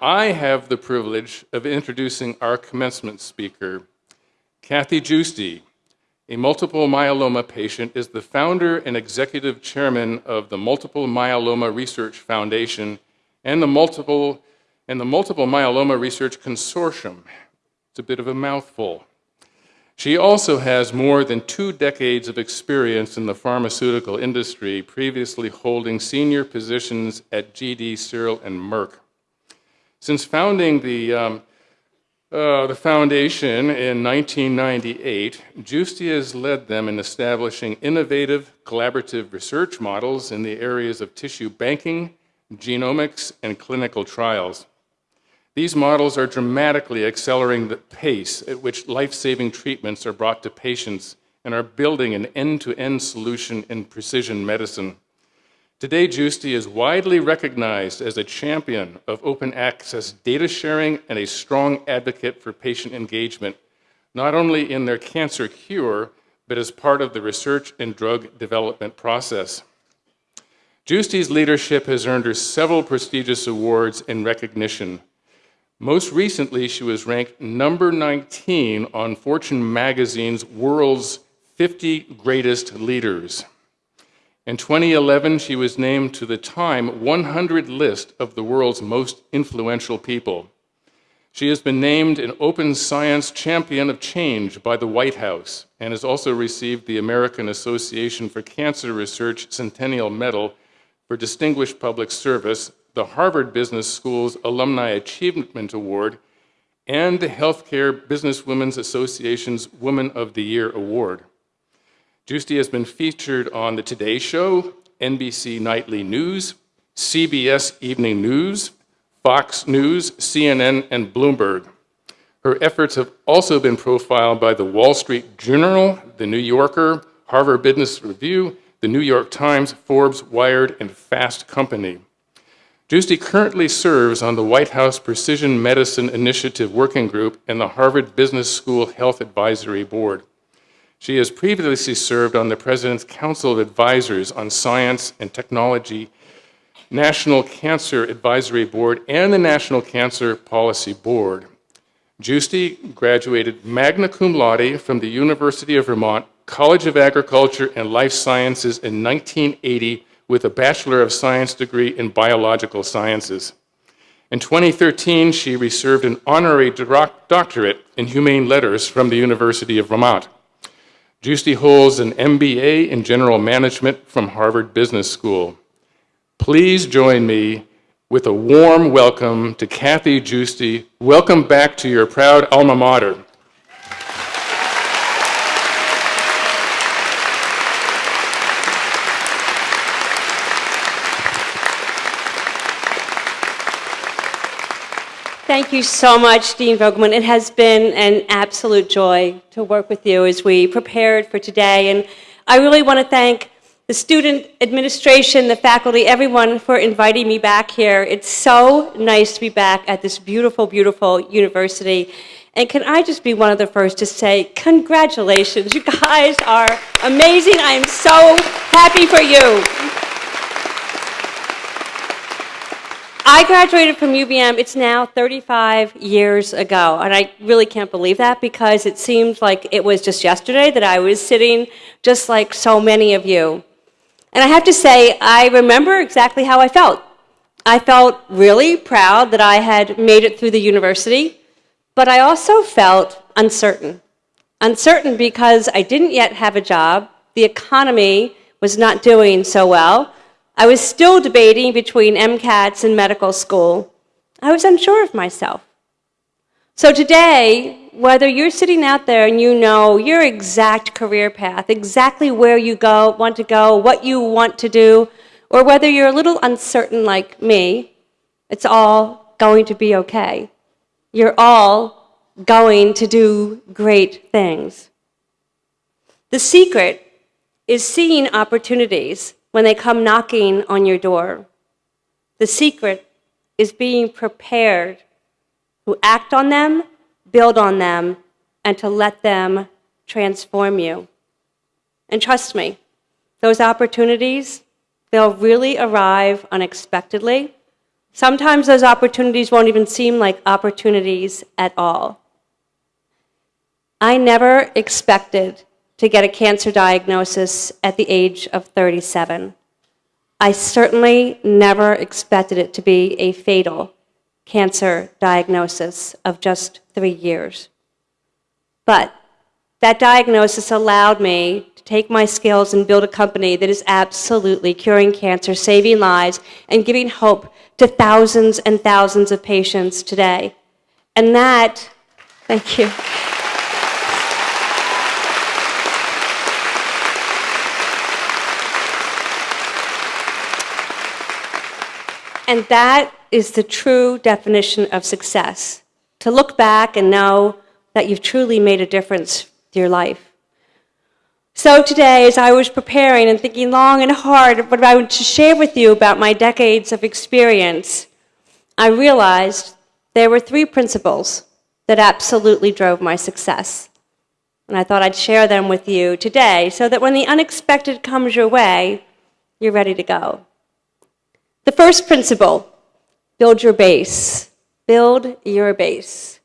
I have the privilege of introducing our commencement speaker. Kathy Giusti, a multiple myeloma patient, is the founder and executive chairman of the Multiple Myeloma Research Foundation and the Multiple, and the Multiple Myeloma Research Consortium. It's a bit of a mouthful. She also has more than two decades of experience in the pharmaceutical industry, previously holding senior positions at GD, Searle, and Merck. Since founding the, um, uh, the foundation in 1998, Giusti has led them in establishing innovative collaborative research models in the areas of tissue banking, genomics, and clinical trials. These models are dramatically accelerating the pace at which life-saving treatments are brought to patients and are building an end-to-end -end solution in precision medicine. Today, Giusti is widely recognized as a champion of open access data sharing and a strong advocate for patient engagement, not only in their cancer cure, but as part of the research and drug development process. Giusti's leadership has earned her several prestigious awards and recognition, most recently, she was ranked number 19 on Fortune magazine's World's 50 Greatest Leaders. In 2011, she was named to the Time 100 list of the world's most influential people. She has been named an Open Science Champion of Change by the White House and has also received the American Association for Cancer Research Centennial Medal for Distinguished Public Service the Harvard Business School's Alumni Achievement Award, and the Healthcare Businesswomen's Association's Woman of the Year Award. Giusti has been featured on The Today Show, NBC Nightly News, CBS Evening News, Fox News, CNN, and Bloomberg. Her efforts have also been profiled by the Wall Street Journal, The New Yorker, Harvard Business Review, The New York Times, Forbes, Wired, and Fast Company. Giusti currently serves on the White House Precision Medicine Initiative Working Group and the Harvard Business School Health Advisory Board. She has previously served on the President's Council of Advisors on Science and Technology, National Cancer Advisory Board, and the National Cancer Policy Board. Giusti graduated magna cum laude from the University of Vermont College of Agriculture and Life Sciences in 1980 with a Bachelor of Science degree in Biological Sciences. In 2013, she received an honorary doctorate in Humane Letters from the University of Vermont. Giusti holds an MBA in General Management from Harvard Business School. Please join me with a warm welcome to Kathy Giusti. Welcome back to your proud alma mater. Thank you so much, Dean Vogelmann. It has been an absolute joy to work with you as we prepared for today. And I really want to thank the student administration, the faculty, everyone for inviting me back here. It's so nice to be back at this beautiful, beautiful university. And can I just be one of the first to say, congratulations. You guys are amazing. I am so happy for you. I graduated from UVM, it's now 35 years ago, and I really can't believe that because it seemed like it was just yesterday that I was sitting just like so many of you. And I have to say, I remember exactly how I felt. I felt really proud that I had made it through the university, but I also felt uncertain. Uncertain because I didn't yet have a job, the economy was not doing so well, I was still debating between MCATs and medical school. I was unsure of myself. So today, whether you're sitting out there and you know your exact career path, exactly where you go, want to go, what you want to do, or whether you're a little uncertain like me, it's all going to be okay. You're all going to do great things. The secret is seeing opportunities when they come knocking on your door. The secret is being prepared to act on them, build on them, and to let them transform you. And trust me, those opportunities, they'll really arrive unexpectedly. Sometimes those opportunities won't even seem like opportunities at all. I never expected to get a cancer diagnosis at the age of 37. I certainly never expected it to be a fatal cancer diagnosis of just three years. But that diagnosis allowed me to take my skills and build a company that is absolutely curing cancer, saving lives, and giving hope to thousands and thousands of patients today. And that, thank you. And that is the true definition of success to look back and know that you've truly made a difference to your life. So today, as I was preparing and thinking long and hard what I to share with you about my decades of experience, I realized there were three principles that absolutely drove my success. And I thought I'd share them with you today so that when the unexpected comes your way, you're ready to go. The first principle build your base. Build your base.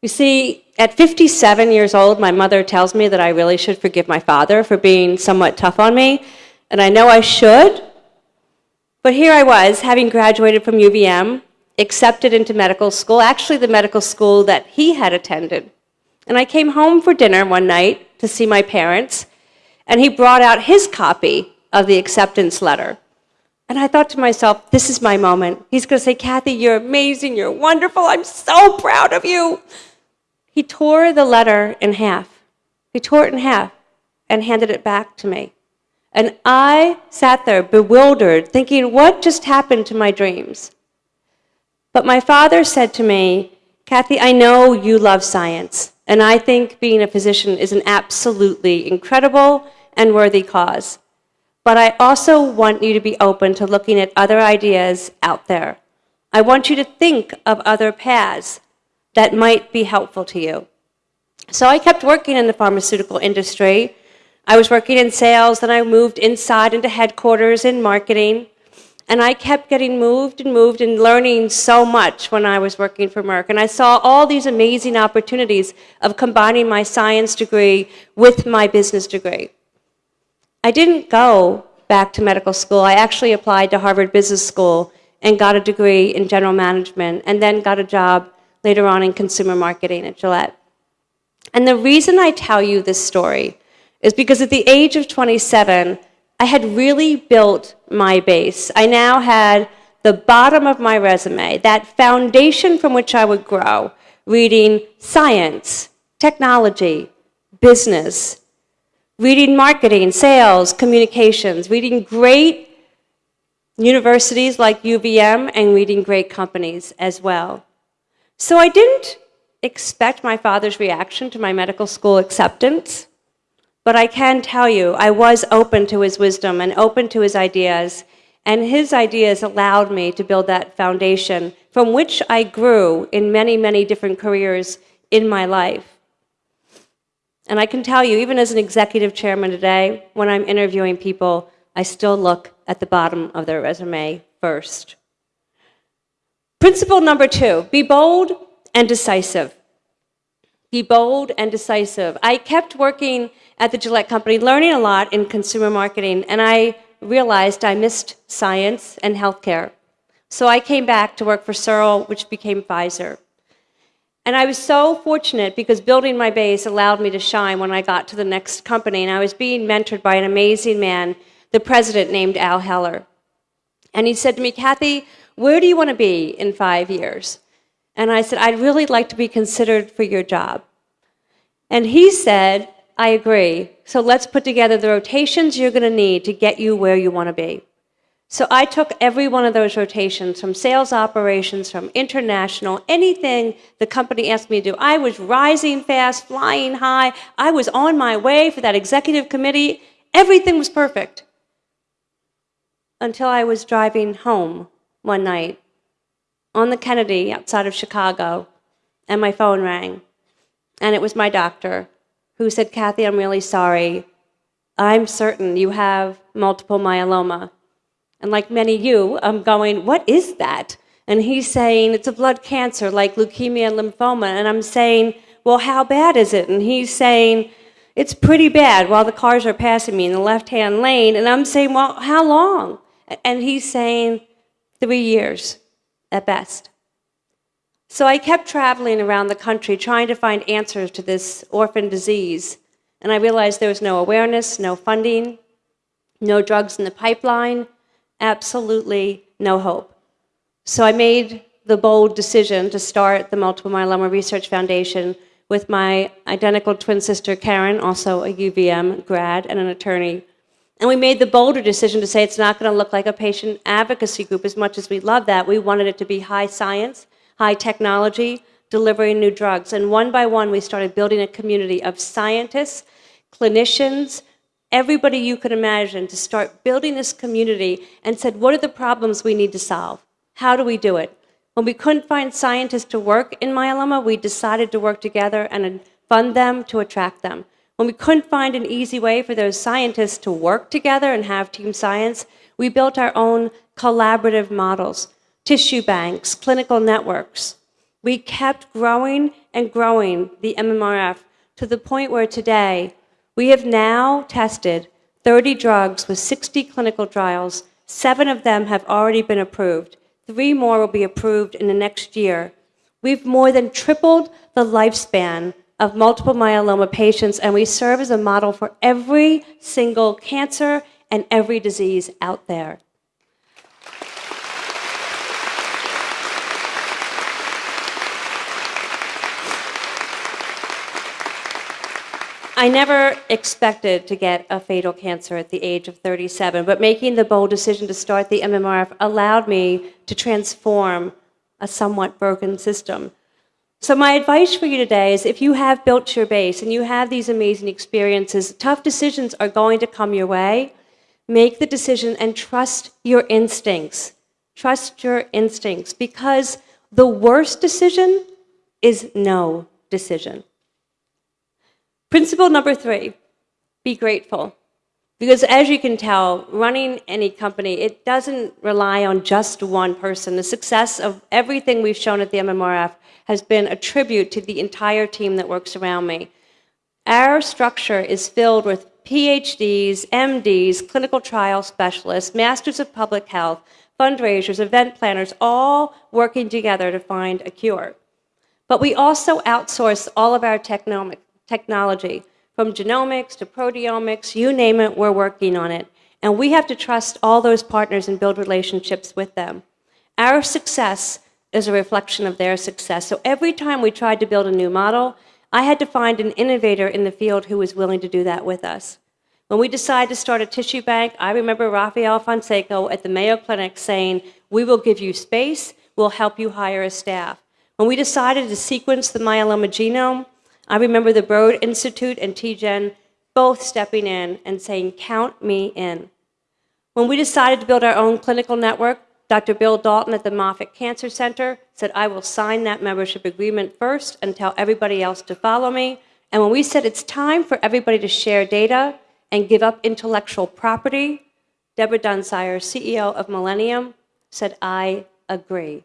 You see, at 57 years old, my mother tells me that I really should forgive my father for being somewhat tough on me, and I know I should. But here I was, having graduated from UVM, accepted into medical school, actually, the medical school that he had attended. And I came home for dinner one night to see my parents, and he brought out his copy of the acceptance letter. And I thought to myself, this is my moment. He's going to say, Kathy, you're amazing, you're wonderful, I'm so proud of you. He tore the letter in half. He tore it in half and handed it back to me. And I sat there bewildered, thinking, what just happened to my dreams? But my father said to me, Kathy, I know you love science, and I think being a physician is an absolutely incredible and worthy cause. But I also want you to be open to looking at other ideas out there. I want you to think of other paths that might be helpful to you. So I kept working in the pharmaceutical industry. I was working in sales, then I moved inside into headquarters in marketing. And I kept getting moved and moved and learning so much when I was working for Merck. And I saw all these amazing opportunities of combining my science degree with my business degree. I didn't go back to medical school. I actually applied to Harvard Business School and got a degree in general management and then got a job later on in consumer marketing at Gillette. And the reason I tell you this story is because at the age of 27, I had really built my base. I now had the bottom of my resume, that foundation from which I would grow, reading science, technology, business, reading marketing, sales, communications, reading great universities like UVM, and reading great companies as well. So I didn't expect my father's reaction to my medical school acceptance, but I can tell you I was open to his wisdom and open to his ideas, and his ideas allowed me to build that foundation from which I grew in many, many different careers in my life. And I can tell you, even as an executive chairman today, when I'm interviewing people, I still look at the bottom of their resume first. Principle number two be bold and decisive. Be bold and decisive. I kept working at the Gillette Company, learning a lot in consumer marketing, and I realized I missed science and healthcare. So I came back to work for Searle, which became Pfizer. And I was so fortunate because building my base allowed me to shine when I got to the next company. And I was being mentored by an amazing man, the president named Al Heller. And he said to me, Kathy, where do you want to be in five years? And I said, I'd really like to be considered for your job. And he said, I agree. So let's put together the rotations you're going to need to get you where you want to be. So I took every one of those rotations from sales operations, from international, anything the company asked me to do. I was rising fast, flying high. I was on my way for that executive committee. Everything was perfect. Until I was driving home one night on the Kennedy outside of Chicago, and my phone rang. And it was my doctor who said, Kathy, I'm really sorry. I'm certain you have multiple myeloma And like many of you, I'm going, what is that? And he's saying, it's a blood cancer like leukemia and lymphoma. And I'm saying, well, how bad is it? And he's saying, it's pretty bad while the cars are passing me in the left hand lane. And I'm saying, well, how long? And he's saying, three years at best. So I kept traveling around the country trying to find answers to this orphan disease. And I realized there was no awareness, no funding, no drugs in the pipeline, absolutely no hope. So I made the bold decision to start the Multiple Myeloma Research Foundation with my identical twin sister Karen, also a UVM grad and an attorney. And we made the bolder decision to say it's not going to look like a patient advocacy group as much as we love that. We wanted it to be high science, high technology, delivering new drugs. And one by one, we started building a community of scientists, clinicians, everybody you could imagine to start building this community and said, what are the problems we need to solve? How do we do it? When we couldn't find scientists to work in myeloma, we decided to work together and fund them to attract them. When we couldn't find an easy way for those scientists to work together and have team science, we built our own collaborative models, tissue banks, clinical networks. We kept growing and growing the MMRF to the point where today we have now tested 30 drugs with 60 clinical trials. Seven of them have already been approved. Three more will be approved in the next year. We've more than tripled the lifespan of multiple myeloma patients, and we serve as a model for every single cancer and every disease out there. I never expected to get a fatal cancer at the age of 37, but making the bold decision to start the MMRF allowed me to transform a somewhat broken system. So, my advice for you today is if you have built your base and you have these amazing experiences, tough decisions are going to come your way. Make the decision and trust your instincts. Trust your instincts because the worst decision is no decision. Principle number three be grateful. Because as you can tell, running any company, it doesn't rely on just one person. The success of everything we've shown at the MMRF has been a tribute to the entire team that works around me. Our structure is filled with PhDs, MDs, clinical trial specialists, masters of public health, fundraisers, event planners, all working together to find a cure. But we also outsource all of our technomic technology. From genomics to proteomics, you name it, we're working on it. And we have to trust all those partners and build relationships with them. Our success is a reflection of their success. So every time we tried to build a new model, I had to find an innovator in the field who was willing to do that with us. When we decided to start a tissue bank, I remember Rafael Fonseca at the Mayo Clinic saying, we will give you space, we'll help you hire a staff. When we decided to sequence the myeloma genome, I remember the Broad Institute and TGen both stepping in and saying, count me in. When we decided to build our own clinical network, Dr. Bill Dalton at the Moffitt Cancer Center said, I will sign that membership agreement first and tell everybody else to follow me. And when we said it's time for everybody to share data and give up intellectual property, Deborah Dunsire, CEO of Millennium, said, I agree.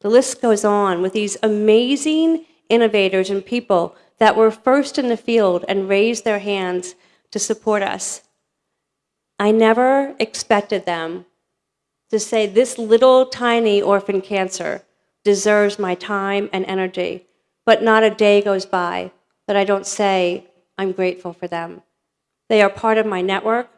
The list goes on with these amazing innovators and people that were first in the field and raised their hands to support us. I never expected them to say, This little tiny orphan cancer deserves my time and energy, but not a day goes by that I don't say, I'm grateful for them. They are part of my network,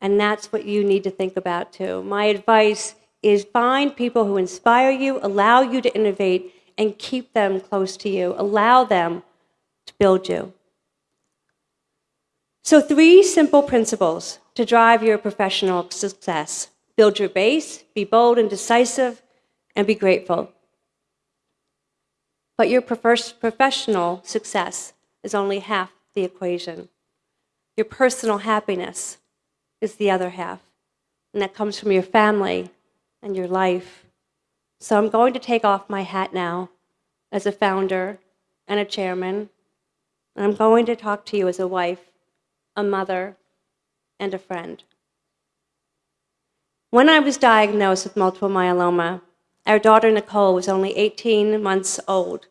and that's what you need to think about too. My advice is find people who inspire you, allow you to innovate, and keep them close to you. Allow them to build you. So, three simple principles to drive your professional success build your base, be bold and decisive, and be grateful. But your professional success is only half the equation. Your personal happiness is the other half, and that comes from your family and your life so I'm going to take off my hat now as a founder and a chairman, and I'm going to talk to you as a wife, a mother, and a friend. When I was diagnosed with multiple myeloma, our daughter Nicole was only 18 months old.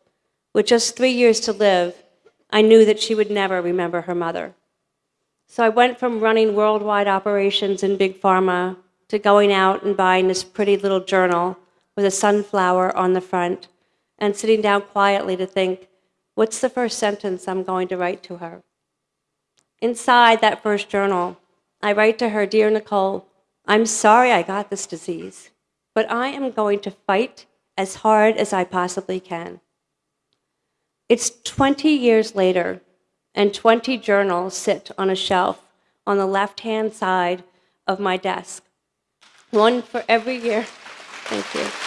With just three years to live, I knew that she would never remember her mother. So I went from running worldwide operations in Big Pharma to going out and buying this pretty little journal with a sunflower on the front and sitting down quietly to think, what's the first sentence I'm going to write to her? Inside that first journal, I write to her, Dear Nicole, I'm sorry I got this disease, but I am going to fight as hard as I possibly can. It's 20 years later, and 20 journals sit on a shelf on the left hand side of my desk. One for every year. Thank you.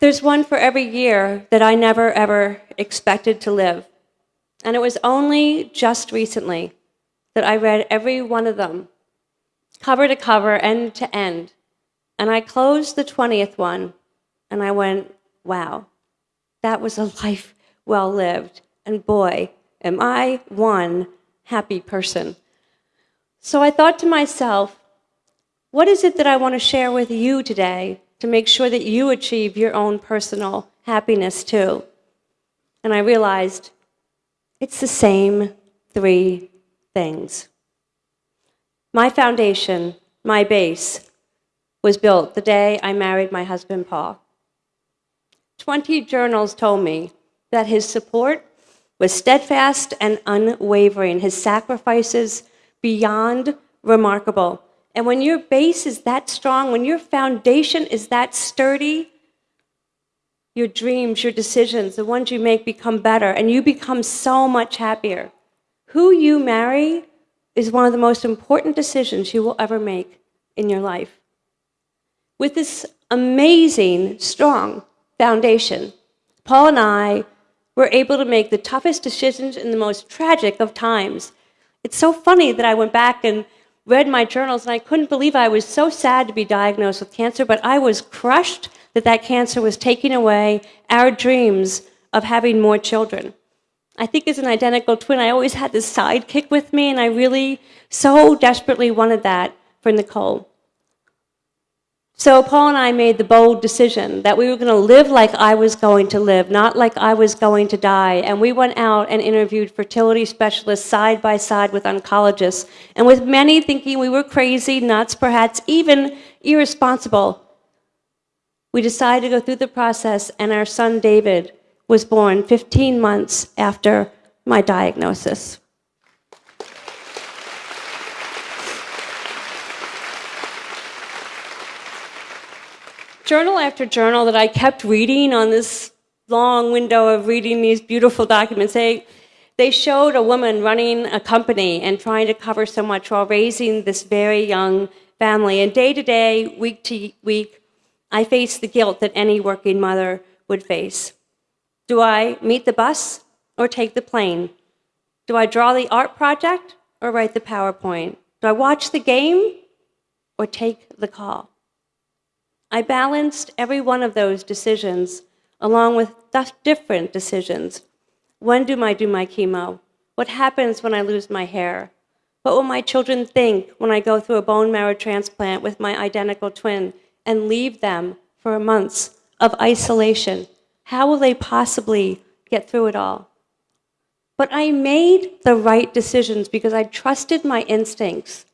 There's one for every year that I never ever expected to live. And it was only just recently that I read every one of them, cover to cover, end to end. And I closed the 20th one and I went, wow, that was a life well lived. And boy, am I one happy person. So I thought to myself, what is it that I want to share with you today to make sure that you achieve your own personal happiness too? And I realized it's the same three things. My foundation, my base, was built the day I married my husband, Paul. 20 journals told me that his support was steadfast and unwavering, his sacrifices beyond remarkable. And when your base is that strong, when your foundation is that sturdy, your dreams, your decisions, the ones you make become better, and you become so much happier. Who you marry is one of the most important decisions you will ever make in your life. With this amazing, strong foundation, Paul and I were able to make the toughest decisions in the most tragic of times. It's so funny that I went back and read my journals, and I couldn't believe I was so sad to be diagnosed with cancer, but I was crushed that that cancer was taking away our dreams of having more children. I think as an identical twin, I always had this sidekick with me, and I really so desperately wanted that for Nicole. So Paul and I made the bold decision that we were going to live like I was going to live, not like I was going to die. And we went out and interviewed fertility specialists side by side with oncologists, and with many thinking we were crazy, nuts, perhaps even irresponsible. We decided to go through the process, and our son David was born 15 months after my diagnosis. Journal after journal that I kept reading on this long window of reading these beautiful documents, they, they showed a woman running a company and trying to cover so much while raising this very young family. And day to day, week to week, I faced the guilt that any working mother would face. Do I meet the bus or take the plane? Do I draw the art project or write the PowerPoint? Do I watch the game or take the call? I balanced every one of those decisions along with different decisions. When do I do my chemo? What happens when I lose my hair? What will my children think when I go through a bone marrow transplant with my identical twin and leave them for months of isolation? How will they possibly get through it all? But I made the right decisions because I trusted my instincts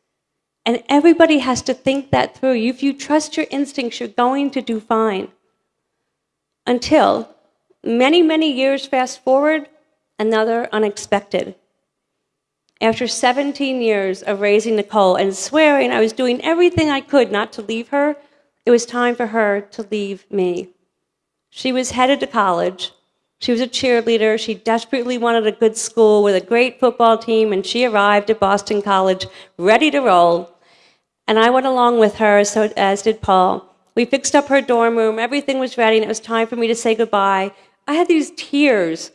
and everybody has to think that through. If you trust your instincts, you're going to do fine. Until many, many years fast forward, another unexpected. After 17 years of raising Nicole and swearing I was doing everything I could not to leave her, it was time for her to leave me. She was headed to college. She was a cheerleader. She desperately wanted a good school with a great football team, and she arrived at Boston College ready to roll. And I went along with her, so, as did Paul. We fixed up her dorm room, everything was ready, and it was time for me to say goodbye. I had these tears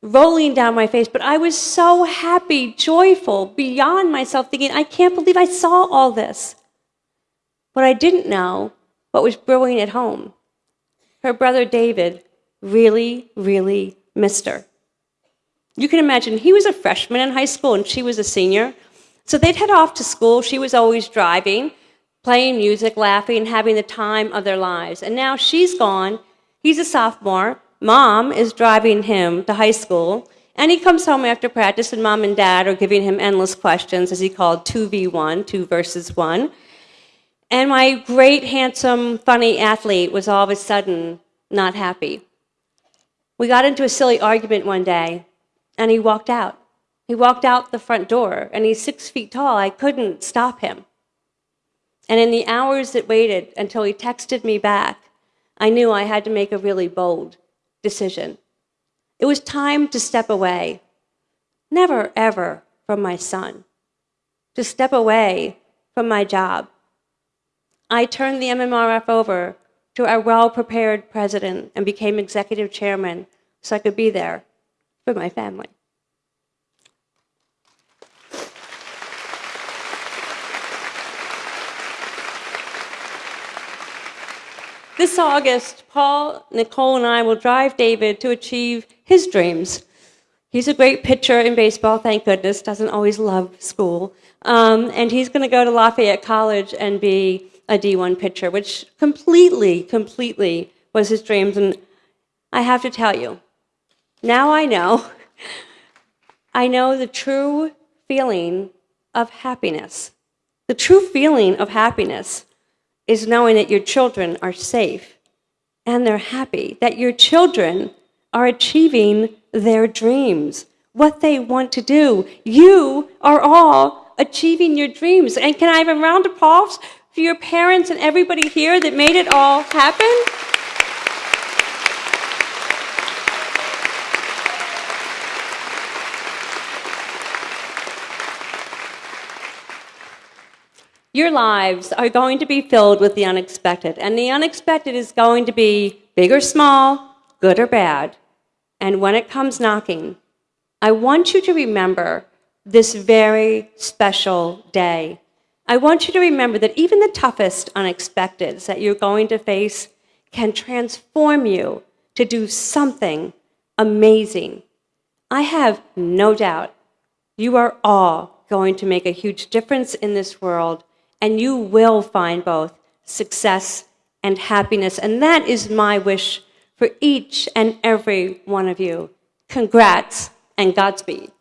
rolling down my face, but I was so happy, joyful, beyond myself, thinking, I can't believe I saw all this. What I didn't know, what was brewing at home. Her brother David really, really missed her. You can imagine he was a freshman in high school and she was a senior. So they'd head off to school. She was always driving, playing music, laughing, having the time of their lives. And now she's gone. He's a sophomore. Mom is driving him to high school. And he comes home after practice, and mom and dad are giving him endless questions, as he called 2v1, 2 versus 1. And my great, handsome, funny athlete was all of a sudden not happy. We got into a silly argument one day, and he walked out. He walked out the front door, and he's six feet tall. I couldn't stop him. And in the hours that waited until he texted me back, I knew I had to make a really bold decision. It was time to step away. Never, ever from my son. To step away from my job. I turned the MMRF over to our well prepared president and became executive chairman so I could be there for my family. This August, Paul, Nicole, and I will drive David to achieve his dreams. He's a great pitcher in baseball, thank goodness, doesn't always love school. Um, and he's going to go to Lafayette College and be a D1 pitcher, which completely, completely was his dreams. And I have to tell you, now I know, I know the true feeling of happiness. The true feeling of happiness is knowing that your children are safe and they're happy, that your children are achieving their dreams, what they want to do. You are all achieving your dreams. And can I have a round of applause for your parents and everybody here that made it all happen? Your lives are going to be filled with the unexpected, and the unexpected is going to be big or small, good or bad. And when it comes knocking, I want you to remember this very special day. I want you to remember that even the toughest unexpecteds that you're going to face can transform you to do something amazing. I have no doubt you are all going to make a huge difference in this world and you will find both success and happiness. And that is my wish for each and every one of you. Congrats and Godspeed.